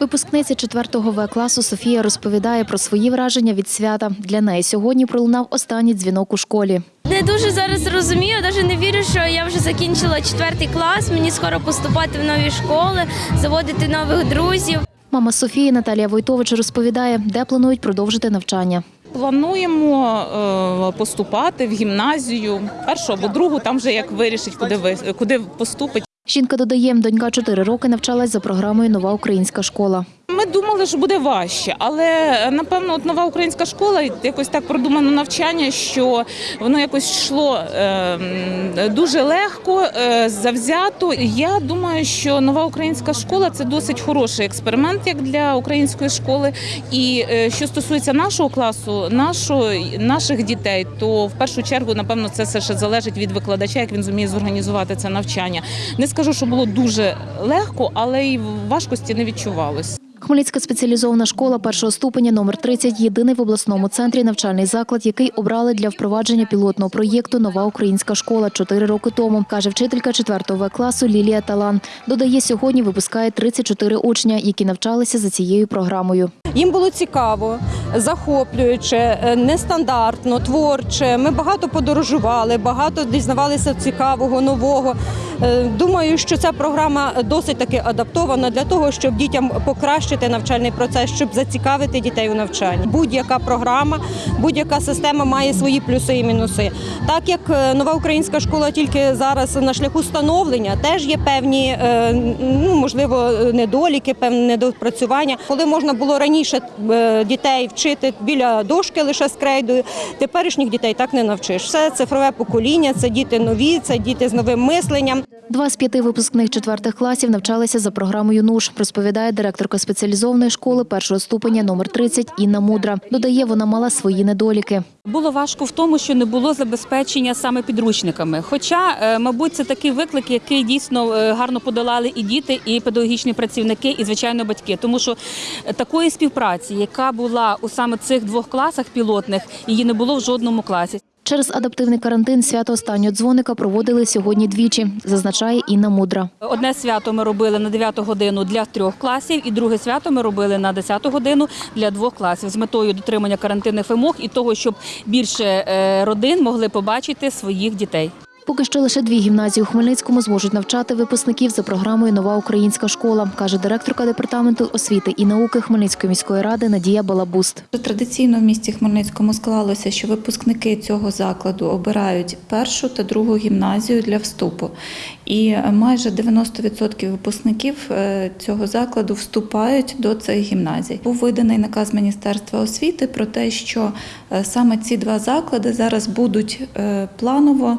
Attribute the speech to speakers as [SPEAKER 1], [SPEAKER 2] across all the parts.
[SPEAKER 1] Випускниця 4 В класу Софія розповідає про свої враження від свята. Для неї сьогодні пролунав останній дзвінок у школі.
[SPEAKER 2] Не дуже зараз розумію, навіть не вірю, що я вже закінчила четвертий клас. Мені скоро поступати в нові школи, заводити нових друзів.
[SPEAKER 1] Мама Софії Наталія Войтович розповідає, де планують продовжити навчання.
[SPEAKER 3] Плануємо е, поступати в гімназію першу або другу, там вже як вирішить, куди ви куди поступить.
[SPEAKER 1] Жінка додає, донька 4 роки навчалась за програмою Нова українська школа.
[SPEAKER 3] Ми думали, що буде важче, але е, напевно, от нова українська школа якось так продумано навчання, що воно якось йшло е, дуже легко, е, завзято. Я думаю, що нова українська школа це досить хороший експеримент як для української школи. І е, що стосується нашого класу, нашого, наших дітей, то в першу чергу, напевно, це все ще залежить від викладача, як він зуміє зорганізувати це навчання. Не скажу, що було дуже легко, але й важкості не відчувалось.
[SPEAKER 1] Хмельницька спеціалізована школа першого ступеня номер 30 – єдиний в обласному центрі навчальний заклад, який обрали для впровадження пілотного проєкту Нова українська школа 4 роки тому, каже вчителька 4 В класу Лілія Талан. Додає, сьогодні випускає 34 учня, які навчалися за цією програмою.
[SPEAKER 4] Їм було цікаво, захоплююче, е, нестандартно, творче. Ми багато подорожували, багато дізнавалися цікавого, нового. Е, Думаю, що ця програма досить таки адаптована для того, щоб дітям покращити навчальний процес, щоб зацікавити дітей у навчанні. Будь-яка програма, будь-яка система має свої плюси і мінуси. Так як е, нова українська школа тільки зараз на шляху становлення, теж є певні, е, ну можливо, недоліки, певне недопрацювання. Коли можна було раніше дітей вчити біля дошки лише з крейдою, теперішніх дітей так не навчиш. Все цифрове покоління, це діти нові, це діти з новим мисленням.
[SPEAKER 1] Два з п'яти випускних четвертих класів навчалися за програмою НУШ, розповідає директорка спеціалізованої школи першого ступеня номер 30 Інна Мудра. Додає, вона мала свої недоліки.
[SPEAKER 5] Було важко в тому, що не було забезпечення саме підручниками. Хоча, е, мабуть, це такий виклик, який дійсно е, гарно подолали і діти, і педагогічні працівники, і звичайно батьки. Тому що е, такої співпраці, яка була у саме цих двох класах пілотних, її не було в жодному класі.
[SPEAKER 1] Через адаптивний карантин свято останнього дзвоника проводили сьогодні двічі, зазначає Інна Мудра.
[SPEAKER 5] Одне свято ми робили на 9 годину для трьох класів, і друге свято ми робили на 10 годину для двох класів з метою дотримання карантинних вимог і того, щоб більше е, родин могли побачити своїх дітей.
[SPEAKER 1] Поки що лише дві гімназії у Хмельницькому зможуть навчати випускників за програмою Нова українська школа, каже директорка департаменту освіти і науки Хмельницької міської ради Надія Балабуст.
[SPEAKER 6] Традиційно в місті Хмельницькому склалося, що випускники цього закладу обирають першу та другу гімназію для вступу. І майже 90% випускників е, цього закладу вступають до цих гімназій. Був виданий наказ Міністерства освіти про те, що е, саме ці два заклади зараз будуть е, планово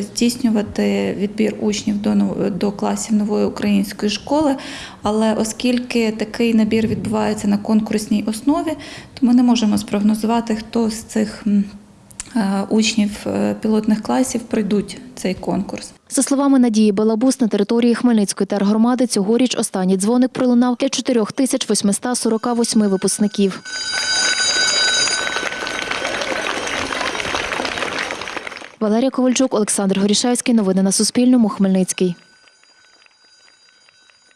[SPEAKER 6] здійснювати відбір учнів до, до класів нової української школи. Але оскільки такий набір відбувається на конкурсній основі, то ми не можемо спрогнозувати, хто з цих е, учнів е, пілотних класів пройдуть цей конкурс.
[SPEAKER 1] За словами Надії Балабус, на території Хмельницької тергромади цьогоріч останній дзвоник пролунав для 4848 випускників. Валерія Ковальчук, Олександр Горішевський. Новини на Суспільному. Хмельницький.